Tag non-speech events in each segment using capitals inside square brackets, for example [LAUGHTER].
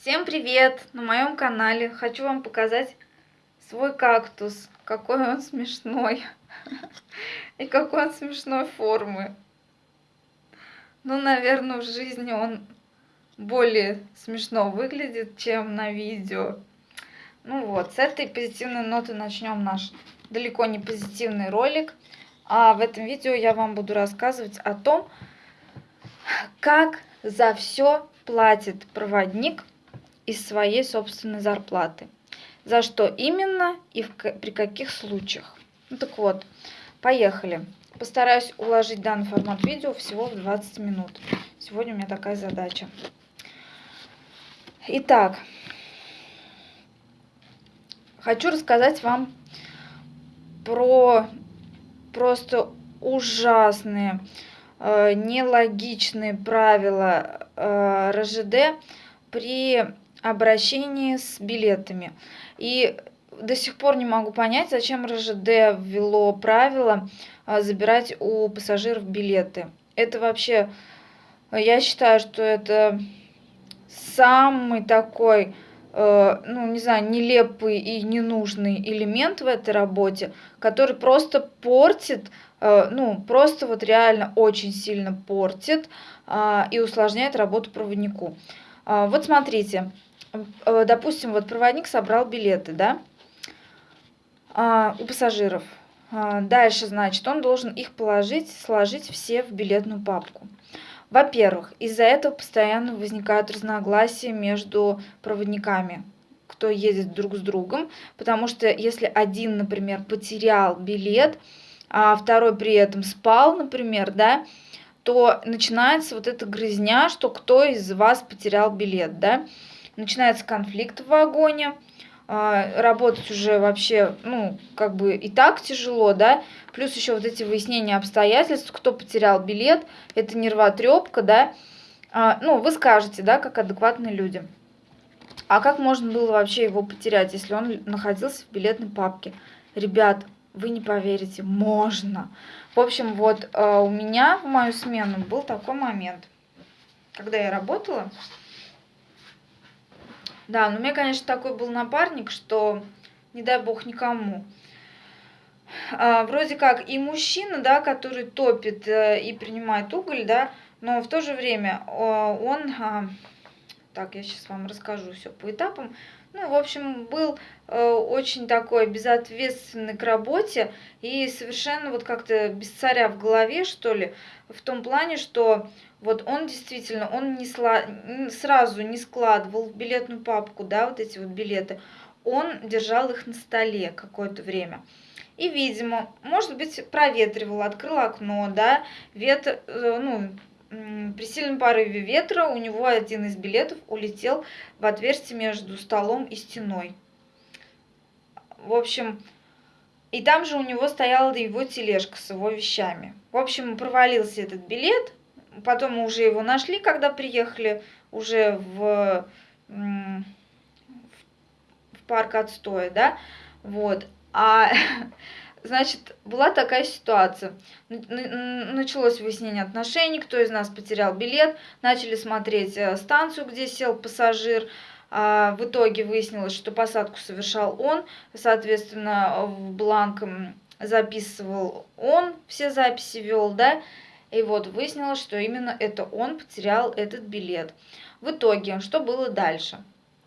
Всем привет! На моем канале хочу вам показать свой кактус. Какой он смешной. И какой он смешной формы. Ну, наверное, в жизни он более смешно выглядит, чем на видео. Ну вот, с этой позитивной ноты начнем наш далеко не позитивный ролик. А в этом видео я вам буду рассказывать о том, как за все платит проводник из своей собственной зарплаты. За что именно и при каких случаях. Ну так вот, поехали. Постараюсь уложить данный формат видео всего в 20 минут. Сегодня у меня такая задача. Итак, хочу рассказать вам про просто ужасные, э, нелогичные правила э, РЖД при обращении с билетами. И до сих пор не могу понять, зачем РЖД ввело правило а, забирать у пассажиров билеты. Это вообще, я считаю, что это самый такой, э, ну, не знаю, нелепый и ненужный элемент в этой работе, который просто портит, э, ну, просто вот реально очень сильно портит э, и усложняет работу проводнику. Э, вот смотрите, допустим, вот проводник собрал билеты, да, а, у пассажиров. А, дальше, значит, он должен их положить, сложить все в билетную папку. Во-первых, из-за этого постоянно возникают разногласия между проводниками, кто едет друг с другом, потому что если один, например, потерял билет, а второй при этом спал, например, да, то начинается вот эта грызня, что кто из вас потерял билет, да, начинается конфликт в вагоне, а, работать уже вообще, ну, как бы и так тяжело, да, плюс еще вот эти выяснения обстоятельств, кто потерял билет, это нервотрепка, да, а, ну, вы скажете, да, как адекватные люди. А как можно было вообще его потерять, если он находился в билетной папке? Ребят, вы не поверите, можно. В общем, вот а, у меня в мою смену был такой момент, когда я работала, да, но у меня, конечно, такой был напарник, что не дай бог никому. А, вроде как и мужчина, да, который топит э, и принимает уголь, да, но в то же время он, а, так, я сейчас вам расскажу все по этапам, ну, в общем, был э, очень такой безответственный к работе и совершенно вот как-то без царя в голове, что ли, в том плане, что вот он действительно, он не сла... сразу не складывал в билетную папку, да, вот эти вот билеты, он держал их на столе какое-то время. И, видимо, может быть, проветривал, открыл окно, да, ветер, э, ну, при сильном порыве ветра у него один из билетов улетел в отверстие между столом и стеной. В общем, и там же у него стояла его тележка с его вещами. В общем, провалился этот билет, потом мы уже его нашли, когда приехали уже в, в парк отстоя, да, вот. А [LAUGHS] Значит, была такая ситуация. Началось выяснение отношений, кто из нас потерял билет. Начали смотреть э, станцию, где сел пассажир. А, в итоге выяснилось, что посадку совершал он. Соответственно, в бланк записывал он, все записи вел, да. И вот выяснилось, что именно это он потерял этот билет. В итоге, что было дальше?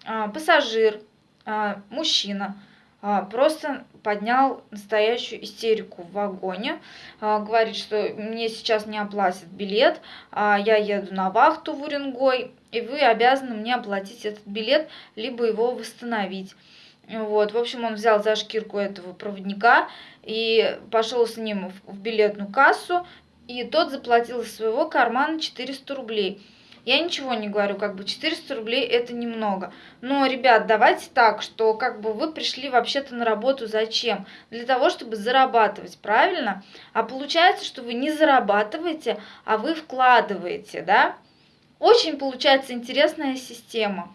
А, пассажир, а, мужчина, а, просто поднял настоящую истерику в вагоне. Говорит, что мне сейчас не оплатят билет, а я еду на вахту в Уренгой, и вы обязаны мне оплатить этот билет, либо его восстановить. Вот, в общем, он взял за шкирку этого проводника и пошел с ним в билетную кассу, и тот заплатил из своего кармана 400 рублей. Я ничего не говорю, как бы 400 рублей это немного. Но, ребят, давайте так, что как бы вы пришли вообще-то на работу зачем? Для того, чтобы зарабатывать, правильно? А получается, что вы не зарабатываете, а вы вкладываете, да? Очень получается интересная система.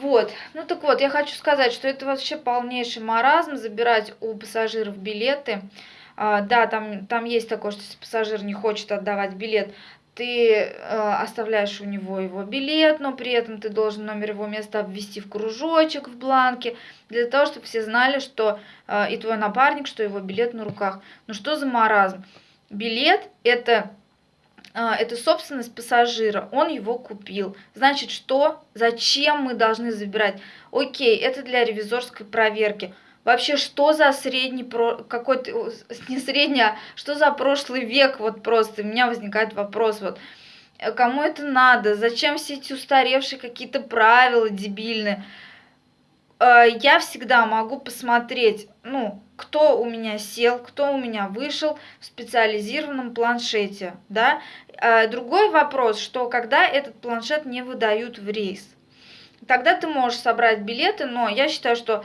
Вот, ну так вот, я хочу сказать, что это вообще полнейший маразм, забирать у пассажиров билеты. А, да, там, там есть такое, что если пассажир не хочет отдавать билет, ты э, оставляешь у него его билет, но при этом ты должен номер его места обвести в кружочек в бланке, для того, чтобы все знали, что э, и твой напарник, что его билет на руках. Ну что за маразм? Билет это э, это собственность пассажира, он его купил. Значит, что? Зачем мы должны забирать? Окей, это для ревизорской проверки. Вообще, что за средний, какой-то, не средний, а что за прошлый век, вот просто, у меня возникает вопрос, вот, э, кому это надо, зачем все эти устаревшие какие-то правила дебильные? Э, я всегда могу посмотреть, ну, кто у меня сел, кто у меня вышел в специализированном планшете, да. Э, другой вопрос, что когда этот планшет не выдают в рейс, тогда ты можешь собрать билеты, но я считаю, что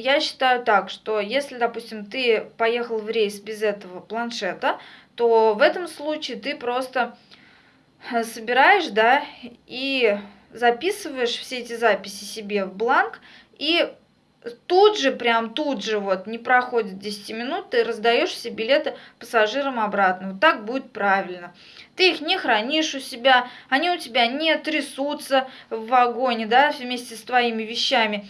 я считаю так, что если, допустим, ты поехал в рейс без этого планшета, то в этом случае ты просто э, собираешь, да, и записываешь все эти записи себе в бланк и тут же, прям тут же, вот, не проходит 10 минут, ты раздаешь все билеты пассажирам обратно. Вот так будет правильно. Ты их не хранишь у себя, они у тебя не трясутся в вагоне, да, вместе с твоими вещами.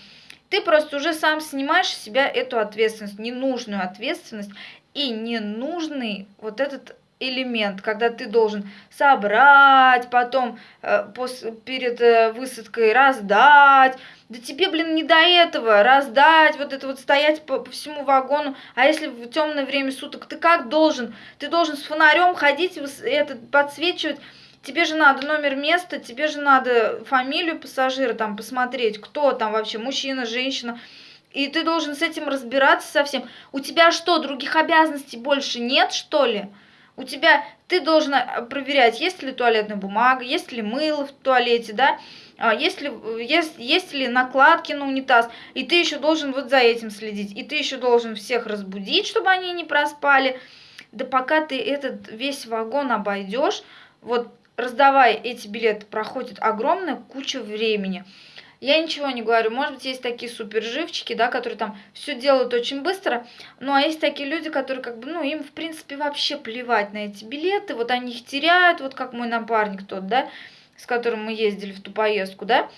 Ты просто уже сам снимаешь с себя эту ответственность, ненужную ответственность и ненужный вот этот элемент, когда ты должен собрать, потом э, пос, перед э, высадкой раздать. Да тебе, блин, не до этого раздать, вот это вот стоять по, по всему вагону. А если в темное время суток, ты как должен? Ты должен с фонарем ходить, это, подсвечивать. Тебе же надо номер места, тебе же надо фамилию пассажира там посмотреть, кто там вообще, мужчина, женщина. И ты должен с этим разбираться совсем. У тебя что, других обязанностей больше нет, что ли? У тебя, ты должен э, проверять, есть ли туалетная бумага, есть ли мыло в туалете, да, а, есть ли, есть, есть ли накладки на унитаз, и ты еще должен вот за этим следить, и ты еще должен всех разбудить, чтобы они не проспали. Да пока ты этот весь вагон обойдешь, вот раздавая эти билеты, проходит огромная куча времени. Я ничего не говорю, может быть, есть такие суперживчики, да, которые там все делают очень быстро, ну, а есть такие люди, которые как бы, ну, им, в принципе, вообще плевать на эти билеты, вот они их теряют, вот как мой напарник тот, да, с которым мы ездили в ту поездку, да,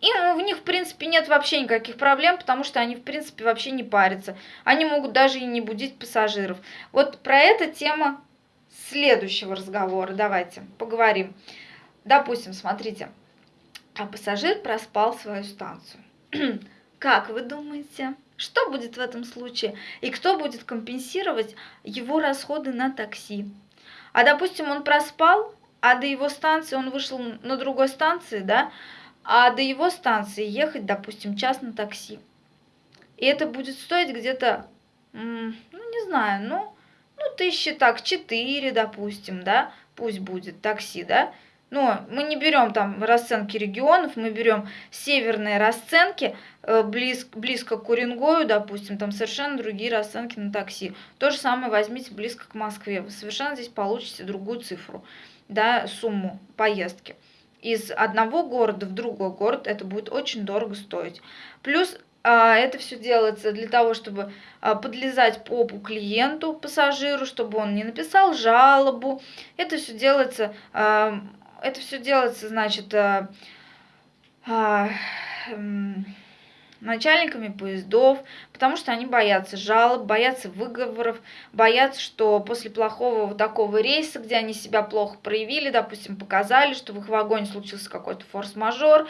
и ну, в них, в принципе, нет вообще никаких проблем, потому что они, в принципе, вообще не парятся. Они могут даже и не будить пассажиров. Вот про эту тема следующего разговора давайте поговорим. Допустим, смотрите, а пассажир проспал свою станцию. [CLEARS THROAT] Как вы думаете, что будет в этом случае? И кто будет компенсировать его расходы на такси? А допустим, он проспал, а до его станции он вышел на другой станции, да? А до его станции ехать, допустим, час на такси. И это будет стоить где-то, ну, не знаю, ну, ну, тысячи так, четыре, допустим, да? Пусть будет такси, да? Но мы не берем там расценки регионов, мы берем северные расценки, э, близ, близко к Уренгою, допустим, там совершенно другие расценки на такси. То же самое возьмите близко к Москве, вы совершенно здесь получите другую цифру, да, сумму поездки. Из одного города в другой город это будет очень дорого стоить. Плюс а, это все делается для того, чтобы а, подлезать попу клиенту, пассажиру, чтобы он не написал жалобу. Это все делается а, это все делается, значит, э, э, начальниками поездов, потому что они боятся жалоб, боятся выговоров, боятся, что после плохого вот такого рейса, где они себя плохо проявили, допустим, показали, что в их вагоне случился какой-то форс-мажор,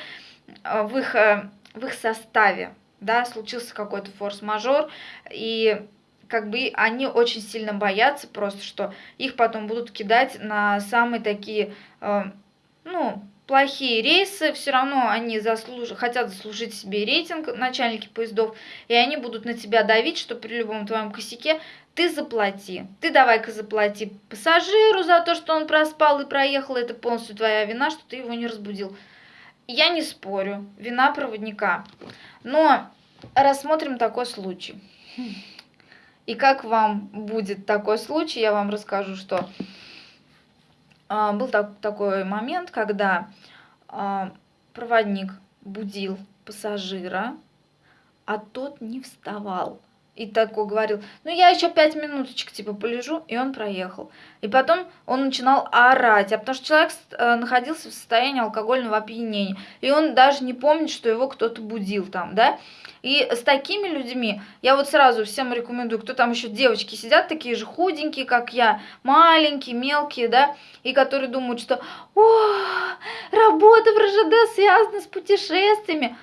э, в их, э, в их составе, да, случился какой-то форс-мажор, и как бы они очень сильно боятся просто, что их потом будут кидать на самые такие, э, ну, плохие рейсы, все равно они заслуж... хотят заслужить себе рейтинг, начальники поездов, и они будут на тебя давить, что при любом твоем косяке ты заплати. Ты давай-ка заплати пассажиру за то, что он проспал и проехал, это полностью твоя вина, что ты его не разбудил. Я не спорю, вина проводника. Но рассмотрим такой случай. И как вам будет такой случай, я вам расскажу, что а, был так, такой момент, когда а, проводник будил пассажира, а тот не вставал. И такой говорил, ну я еще пять минуточек типа полежу, и он проехал. И потом он начинал орать, а потому что человек э, находился в состоянии алкогольного опьянения, и он даже не помнит, что его кто-то будил там, да. И с такими людьми я вот сразу всем рекомендую, кто там еще девочки сидят, такие же худенькие, как я, маленькие, мелкие, да, и которые думают, что о, работа в РЖД связана с путешествиями.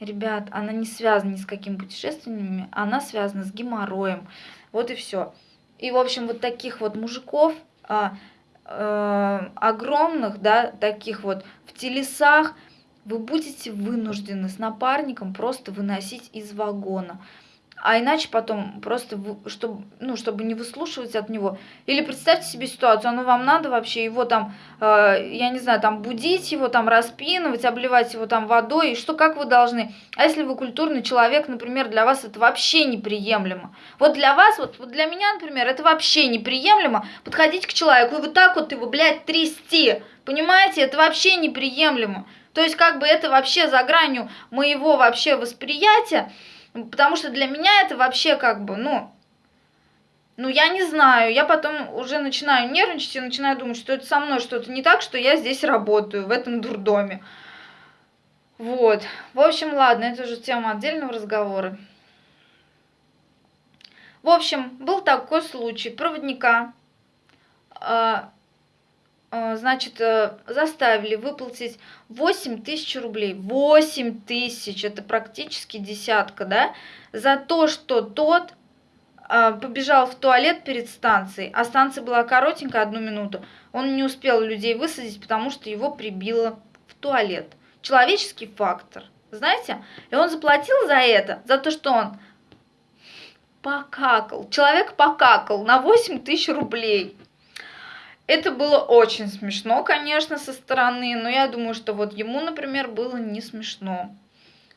Ребят, она не связана ни с какими путешествиями, она связана с геморроем. Вот и все. И, в общем, вот таких вот мужиков, а, а, огромных, да, таких вот в телесах, вы будете вынуждены с напарником просто выносить из вагона а иначе потом просто, чтобы, ну, чтобы не выслушивать от него. Или представьте себе ситуацию, оно вам надо вообще его там, э, я не знаю, там будить его, там распинывать, обливать его там водой, и что, как вы должны? А если вы культурный человек, например, для вас это вообще неприемлемо. Вот для вас, вот, вот для меня, например, это вообще неприемлемо подходить к человеку и вот так вот его, блядь, трясти. Понимаете, это вообще неприемлемо. То есть как бы это вообще за гранью моего вообще восприятия. Потому что для меня это вообще как бы, ну, ну, я не знаю, я потом уже начинаю нервничать и начинаю думать, что это со мной что-то не так, что я здесь работаю, в этом дурдоме. Вот. В общем, ладно, это уже тема отдельного разговора. В общем, был такой случай. Проводника, э, значит, э, заставили выплатить 8 тысяч рублей. 8 тысяч, это практически десятка, да, за то, что тот э, побежал в туалет перед станцией, а станция была коротенькая, одну минуту. Он не успел людей высадить, потому что его прибило в туалет. Человеческий фактор, знаете? И он заплатил за это, за то, что он покакал. Человек покакал на 8 тысяч рублей. Это было очень смешно, конечно, со стороны, но я думаю, что вот ему, например, было не смешно.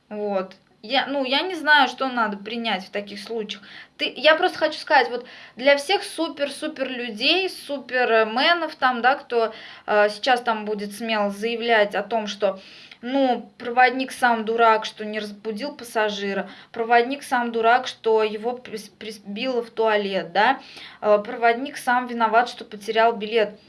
Вот. Я, ну, я не знаю, что надо принять в таких случаях. Ты, я просто хочу сказать, вот для всех супер-супер людей, суперменов там, да, кто э, сейчас там будет смело заявлять о том, что ну, проводник сам дурак, что не разбудил пассажира, проводник сам дурак, что его прибило в туалет, да, э, проводник сам виноват, что потерял билет.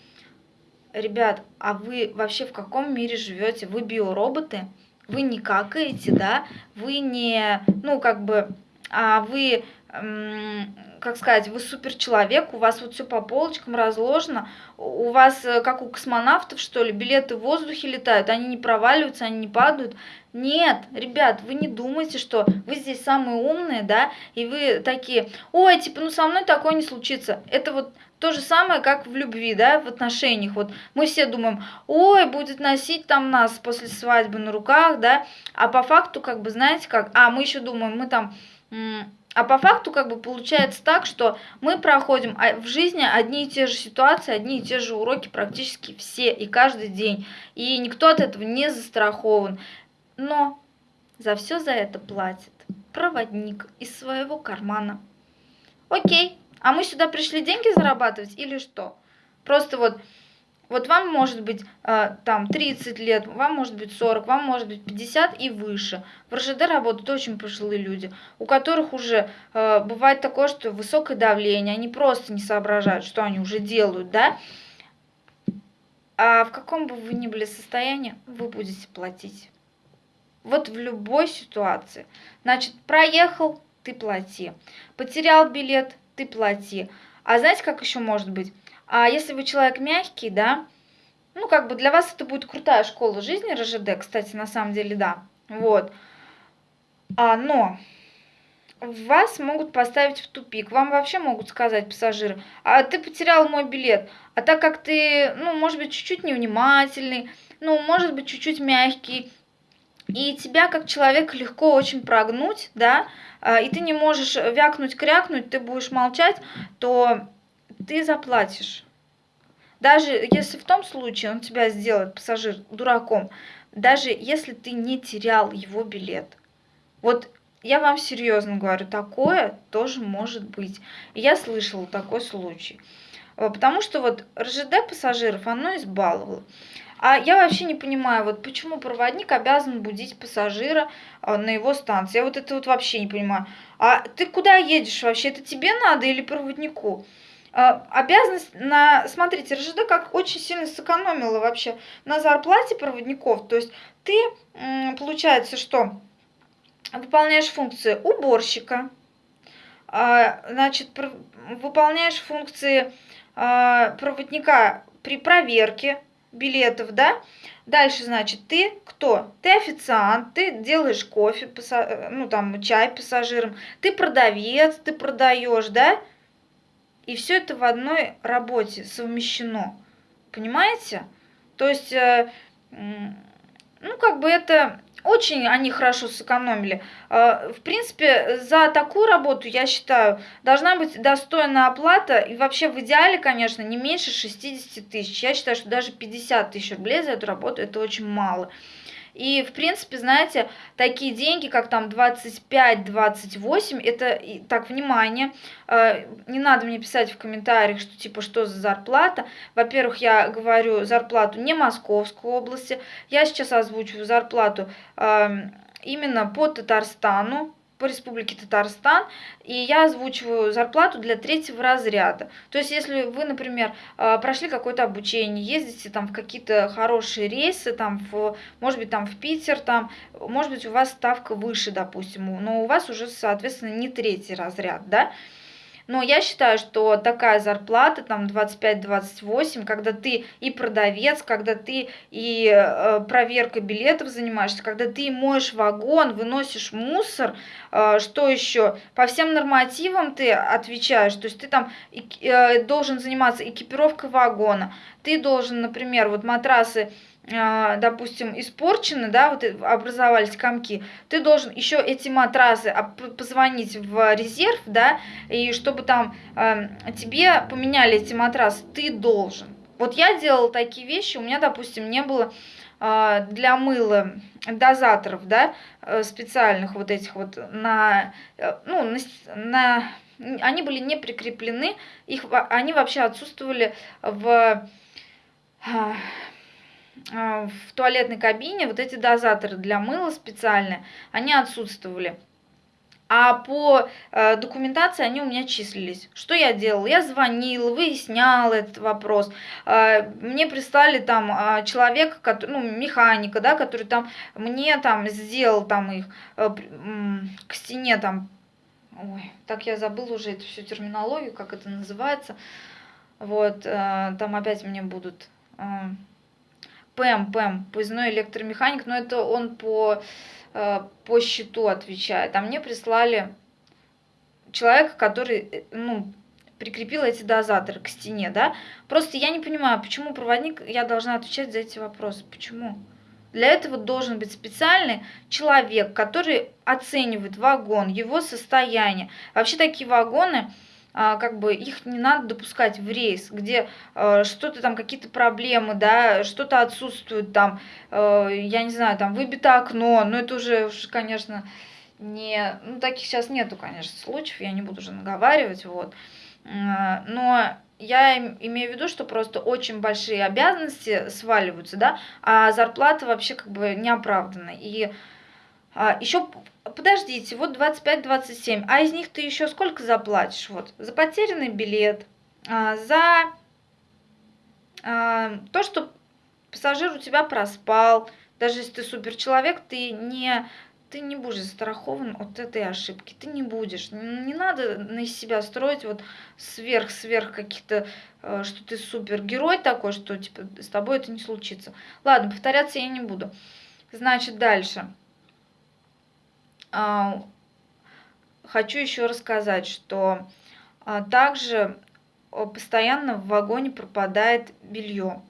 Ребят, а вы вообще в каком мире живете? Вы биороботы? Вы не какаете, да? Вы не, ну, как бы, а вы как сказать, вы супер человек, у вас вот все по полочкам разложено, у вас э, как у космонавтов, что ли, билеты в воздухе летают, они не проваливаются, они не падают. Нет, ребят, вы не думайте, что вы здесь самые умные, да, и вы такие, ой, типа, ну со мной такое не случится. Это вот то же самое, как в любви, да, в отношениях. Вот мы все думаем, ой, будет носить там нас после свадьбы на руках, да, а по факту, как бы, знаете как, а мы еще думаем, мы там а по факту как бы получается так, что мы проходим а, в жизни одни и те же ситуации, одни и те же уроки практически все и каждый день. И никто от этого не застрахован. Но за все за это платит проводник из своего кармана. Окей, а мы сюда пришли деньги зарабатывать или что? Просто вот вот вам может быть э, там 30 лет, вам может быть 40, вам может быть 50 и выше. В РЖД работают очень пожилые люди, у которых уже э, бывает такое, что высокое давление, они просто не соображают, что они уже делают, да? А в каком бы вы ни были состоянии, вы будете платить. Вот в любой ситуации. Значит, проехал, ты плати. Потерял билет, ты плати. А знаете, как еще может быть? А если вы человек мягкий, да, ну, как бы для вас это будет крутая школа жизни РЖД, кстати, на самом деле, да, вот. А, но вас могут поставить в тупик. Вам вообще могут сказать пассажиры, а ты потерял мой билет. А так как ты, ну, может быть, чуть-чуть невнимательный, ну, может быть, чуть-чуть мягкий, и тебя как человека легко очень прогнуть, да, а, и ты не можешь вякнуть, крякнуть, ты будешь молчать, то ты заплатишь. Даже если в том случае он тебя сделает, пассажир, дураком, даже если ты не терял его билет. Вот я вам серьезно говорю, такое тоже может быть. Я слышала такой случай. Э, потому что вот РЖД пассажиров, оно избаловало. А я вообще не понимаю, вот почему проводник обязан будить пассажира а, на его станции. Я вот это вот вообще не понимаю. А ты куда едешь вообще? Это тебе надо или проводнику? А, обязанность на... Смотрите, РЖД как очень сильно сэкономила вообще на зарплате проводников. То есть ты, получается, что выполняешь функции уборщика, а, значит, выполняешь функции проводника при проверке билетов, да? Дальше, значит, ты кто? Ты официант, ты делаешь кофе, ну там чай пассажирам, ты продавец, ты продаешь, да? И все это в одной работе совмещено. Понимаете? То есть, э, ну, как бы это очень они хорошо сэкономили. А, в принципе, за такую работу, я считаю, должна быть достойная оплата. И вообще в идеале, конечно, не меньше 60 тысяч. Я считаю, что даже 50 тысяч рублей за эту работу это очень мало. И, в принципе, знаете, такие деньги, как там 25-28, это, так, внимание, э, не надо мне писать в комментариях, что типа, что за зарплата. Во-первых, я говорю зарплату не Московской области, я сейчас озвучиваю зарплату эм, именно по Татарстану, по Республике Татарстан, и я озвучиваю зарплату для третьего разряда. То есть, если вы, например, а, прошли какое-то обучение, ездите там в какие-то хорошие рейсы, там, в, может быть, там в Питер, там, может быть, у вас ставка выше, допустим, но у вас уже, соответственно, не третий разряд, да, но я считаю, что такая зарплата, там 25-28, когда ты и продавец, когда ты и э, проверкой билетов занимаешься, когда ты моешь вагон, выносишь мусор, э, что еще? По всем нормативам ты отвечаешь, то есть ты там э, должен заниматься экипировкой вагона, ты должен, например, вот матрасы допустим, испорчены, да, вот образовались комки, ты должен еще эти матрасы позвонить в резерв, да, и чтобы там э, тебе поменяли эти матрасы, ты должен. Вот я делала такие вещи, у меня, допустим, не было э, для мыла дозаторов, да, э, специальных вот этих вот на, э, ну, на, на они были не прикреплены, их, они вообще отсутствовали в а, в туалетной кабине вот эти дозаторы для мыла специальные, они отсутствовали. А по э, документации они у меня числились. Что я делала? Я звонила, выясняла этот вопрос. Э, мне прислали там э, человека, который, ну, механика, да, который там мне там сделал там их э, э, к стене там. Ой, так я забыла уже эту всю терминологию, как это называется. Вот, э, там опять мне будут... Э, ПЭМ, ПЭМ, поездной электромеханик, но это он по, э, по счету отвечает. А мне прислали человека, который, э, ну, прикрепил эти дозаторы к стене, да. Просто я не понимаю, почему проводник, я должна отвечать за эти вопросы, почему? Для этого должен быть специальный человек, который оценивает вагон, его состояние. Вообще такие вагоны, как бы их не надо допускать в рейс, где э, что-то там, какие-то проблемы, да, что-то отсутствует там, э, я не знаю, там выбито окно, но это уже, конечно, не, ну таких сейчас нету, конечно, случаев, я не буду уже наговаривать, вот, э, но я имею в виду, что просто очень большие обязанности сваливаются, да, а зарплата вообще как бы не оправдана. И а, еще подождите, вот 25-27, а из них ты еще сколько заплатишь? Вот, за потерянный билет, а, за а, то, что пассажир у тебя проспал, даже если ты супер человек, ты не, ты не будешь застрахован от этой ошибки, ты не будешь. Не надо на себя строить вот сверх-сверх каких-то, э, что ты супергерой такой, что типа с тобой это не случится. Ладно, повторяться я не буду. Значит, дальше. А, хочу еще рассказать, что а, также постоянно в вагоне пропадает белье.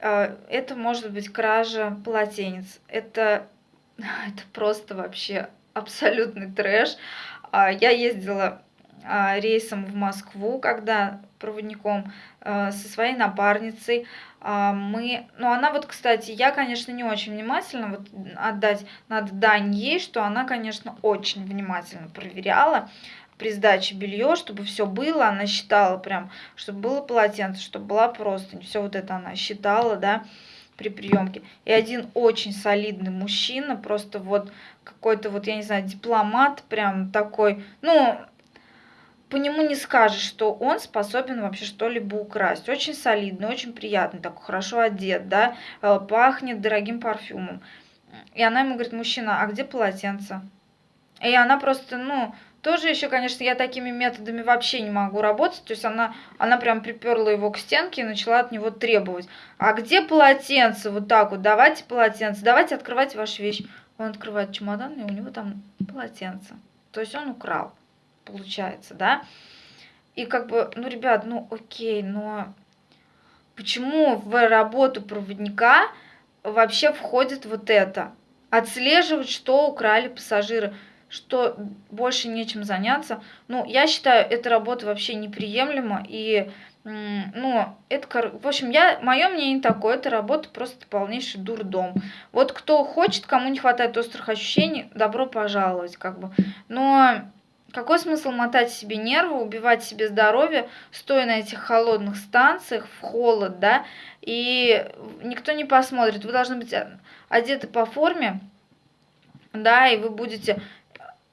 А, это может быть кража полотенец. Это, [LAUGHS] это просто вообще абсолютный трэш. Я ездила рейсом в Москву, когда проводником со своей напарницей. А, мы, ну она вот, кстати, я, конечно, не очень внимательно, вот отдать надо дань ей, что она, конечно, очень внимательно проверяла при сдаче белье, чтобы все было, она считала прям, чтобы было полотенце, чтобы была простынь, все вот это она считала, да, при приемке. И один очень солидный мужчина, просто вот какой-то вот, я не знаю, дипломат прям такой, ну, по нему не скажешь, что он способен вообще что-либо украсть. Очень солидный, очень приятный, такой хорошо одет, да, э, пахнет дорогим парфюмом. И она ему говорит, мужчина, а где полотенце? И она просто, ну, тоже еще, конечно, я такими методами вообще не могу работать. То есть она, она прям приперла его к стенке и начала от него требовать. А где полотенце? Вот так вот, давайте полотенце, давайте открывать ваши вещи. Он открывает чемодан, и у него там полотенце. То есть он украл, получается, да? И как бы, ну, ребят, ну, окей, но почему в работу проводника вообще входит вот это? Отслеживать, что украли пассажиры что больше нечем заняться. Ну, я считаю, эта работа вообще неприемлема. И, ну, это, в общем, я, мое мнение такое, эта работа просто полнейший дурдом. Вот кто хочет, кому не хватает острых ощущений, добро пожаловать, как бы. Но какой смысл мотать себе нервы, убивать себе здоровье, стоя на этих холодных станциях, в холод, да, и никто не посмотрит. Вы должны быть одеты по форме, да, и вы будете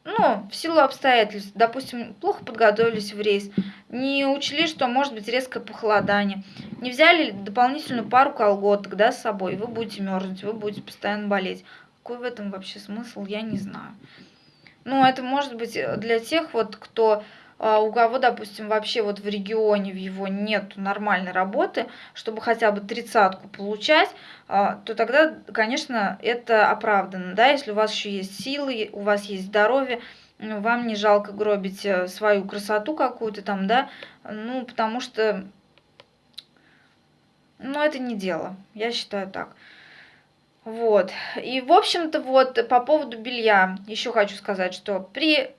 ну, в силу обстоятельств, допустим, плохо подготовились в рейс, не учли, что может быть резкое похолодание, не взяли дополнительную пару колготок, да, с собой, вы будете мерзнуть, вы будете постоянно болеть. Какой в этом вообще смысл, я не знаю. Ну, это может быть для тех вот, кто а, у кого, допустим, вообще вот в регионе в его нет нормальной работы, чтобы хотя бы тридцатку получать, а, то тогда, конечно, это оправдано, да, если у вас еще есть силы, у вас есть здоровье, ну, вам не жалко гробить э, свою красоту какую-то там, да, ну, потому что, ну, это не дело, я считаю так. Вот, и, в общем-то, вот, по поводу белья, еще хочу сказать, что при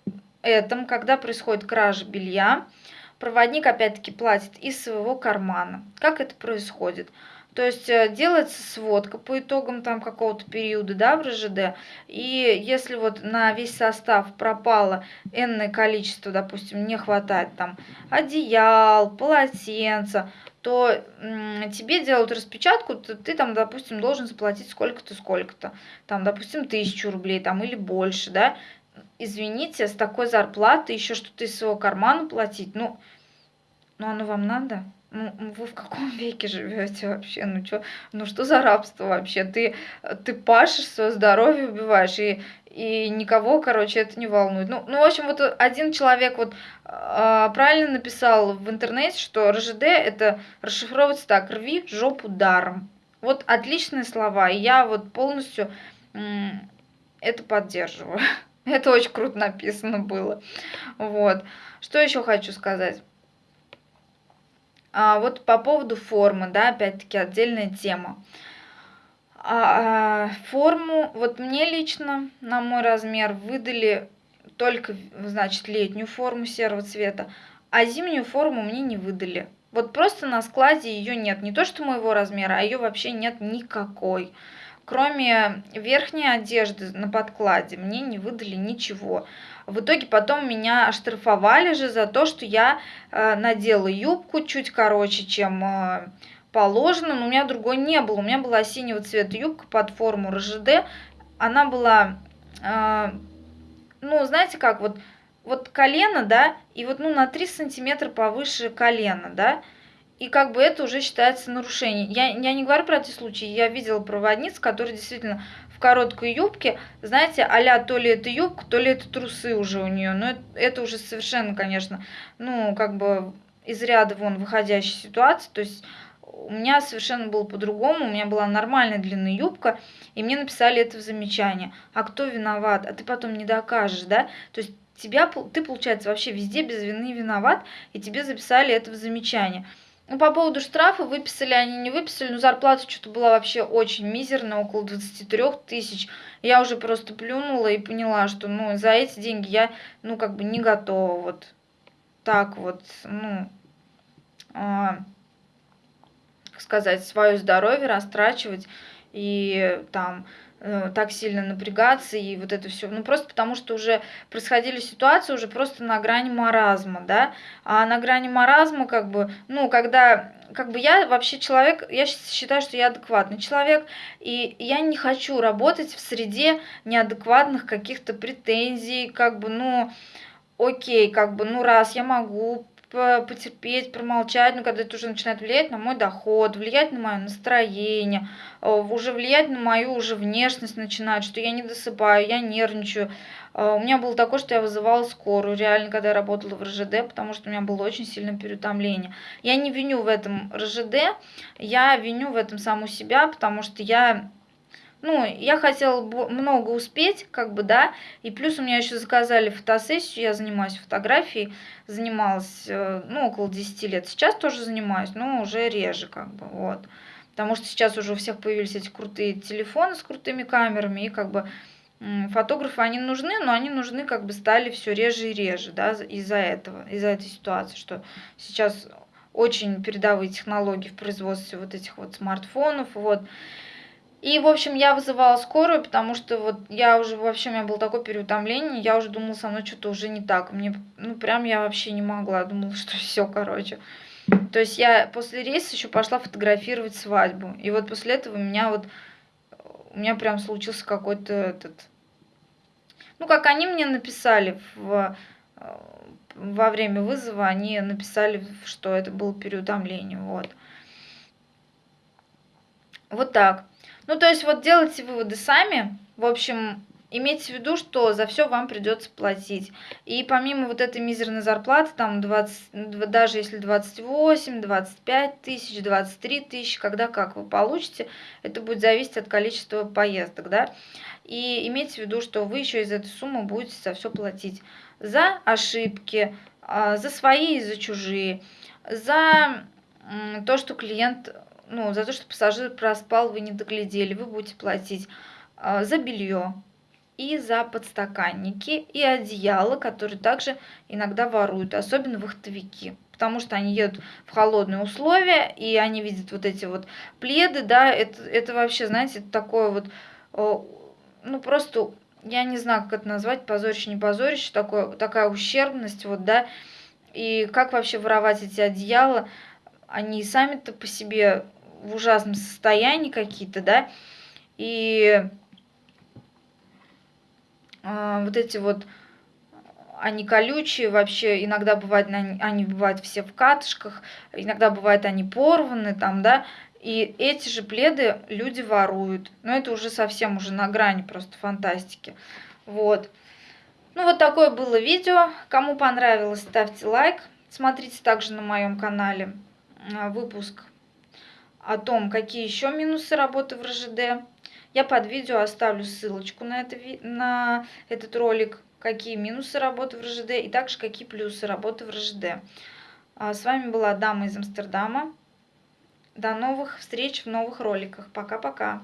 этом, когда происходит кража белья, проводник опять-таки платит из своего кармана. Как это происходит? То есть э, делается сводка по итогам там какого-то периода, да, в РЖД. И если вот на весь состав пропало энное количество, допустим, не хватает там одеял, полотенца, то тебе делают распечатку, ты, ты там, допустим, должен заплатить сколько-то, сколько-то, там, допустим, тысячу рублей там или больше, да, извините, с такой зарплаты еще что-то из своего кармана платить, ну, ну оно вам надо? Ну, вы в каком [LAUGHS] веке живете вообще? Ну, чё, ну что за рабство вообще? Ты, ты пашешь, свое здоровье убиваешь, и, и никого, короче, это не волнует. Ну, ну в общем, вот один человек вот э, правильно написал в интернете, что РЖД это расшифровывается так, рви жопу даром. Вот отличные слова, и я вот полностью это поддерживаю. [LAUGHS] Это очень круто написано было. Вот. Что еще хочу сказать? А, вот по поводу формы, да, опять-таки отдельная тема. А, а, форму, вот мне лично на мой размер выдали только, значит, летнюю форму серого цвета, а зимнюю форму мне не выдали. Вот просто на складе ее нет. Не то, что моего размера, а ее вообще нет никакой. Кроме верхней одежды на подкладе мне не выдали ничего. В итоге потом меня оштрафовали же за то, что я э, надела юбку чуть короче, чем э, положено, но у меня другой не было. У меня была синего цвета юбка под форму РЖД. Она была, э, ну, знаете как, вот, вот колено, да, и вот ну, на 3 сантиметра повыше колена, да, и как бы это уже считается нарушением. Я, я не говорю про эти случаи, я видела проводниц, которые действительно в короткой юбке, знаете, а то ли это юбка, то ли это трусы уже у нее. Но это, это уже совершенно, конечно, ну, как бы из ряда вон выходящая ситуация. То есть у меня совершенно было по-другому, у меня была нормальная длинная юбка, и мне написали это в замечание. А кто виноват? А ты потом не докажешь, да? То есть тебя, ты, получается, вообще везде без вины виноват, и тебе записали это в замечание. Ну, по поводу штрафа, выписали они, не выписали, но зарплата что-то была вообще очень мизерная, около 23 тысяч. Я уже просто плюнула и поняла, что, ну, за эти деньги я, ну, как бы не готова вот так вот, ну, а, сказать, свое здоровье растрачивать и там Э, так сильно напрягаться и вот это все. Ну, просто потому что уже происходили ситуации уже просто на грани маразма, да. А на грани маразма, как бы, ну, когда как бы я вообще человек, я считаю, что я адекватный человек, и я не хочу работать в среде неадекватных каких-то претензий, как бы, ну, окей, как бы, ну, раз я могу потерпеть, промолчать, но когда это уже начинает влиять на мой доход, влиять на мое настроение, э, уже влиять на мою уже внешность начинает, что я не досыпаю, я нервничаю. Э, у меня было такое, что я вызывала скорую, реально, когда я работала в РЖД, потому что у меня было очень сильное переутомление. Я не виню в этом РЖД, я виню в этом саму себя, потому что я ну, я хотела много успеть, как бы, да, и плюс у меня еще заказали фотосессию, я занимаюсь фотографией, занималась, э, ну, около 10 лет, сейчас тоже занимаюсь, но уже реже, как бы, вот, потому что сейчас уже у всех появились эти крутые телефоны с крутыми камерами, и, как бы, фотографы, они нужны, но они нужны, как бы, стали все реже и реже, да, из-за этого, из-за этой ситуации, что сейчас очень передовые технологии в производстве вот этих вот смартфонов, вот, и, в общем, я вызывала скорую, потому что вот я уже, вообще, у меня было такое переутомление, я уже думала, со мной что-то уже не так. Мне, ну, прям я вообще не могла, думала, [LAUGHS] что все, короче. То есть я после рейса еще пошла фотографировать свадьбу. И вот после этого у меня вот, у меня прям случился какой-то этот... Ну, как они мне написали в, во время вызова, они написали, что это было переутомление, вот. Вот так. Ну, то есть вот делайте выводы сами. В общем, имейте в виду, что за все вам придется платить. И помимо вот этой мизерной зарплаты, там 20, даже если 28, 25 тысяч, 23 тысячи, когда как вы получите, это будет зависеть от количества поездок, да. И имейте в виду, что вы еще из этой суммы будете за все платить. За ошибки, а, за свои и за чужие, за то, что клиент ну, за то, что пассажир проспал, вы не доглядели, вы будете платить э, за белье и за подстаканники и одеяло, которые также иногда воруют, особенно вахтовики потому что они едут в холодные условия, и они видят вот эти вот пледы, да, это, это вообще, знаете, это такое вот, ну, просто, я не знаю, как это назвать, позорище, не позорище, такое, такая ущербность, вот, да, и как вообще воровать эти одеяла, они сами-то по себе в ужасном состоянии какие-то, да, и э, вот эти вот, они колючие, вообще иногда бывает, они бывают все в катышках, иногда бывает они порваны там, да, и эти же пледы люди воруют. Но это уже совсем уже на грани просто фантастики. Вот. Ну вот такое было видео. Кому понравилось, ставьте лайк. Смотрите также на моем канале а, выпуск о том, какие еще минусы работы в РЖД. Я под видео оставлю ссылочку на, это, на этот ролик, какие минусы работы в РЖД и также какие плюсы работы в РЖД. А, с вами была Дама из Амстердама. До новых встреч в новых роликах. Пока-пока.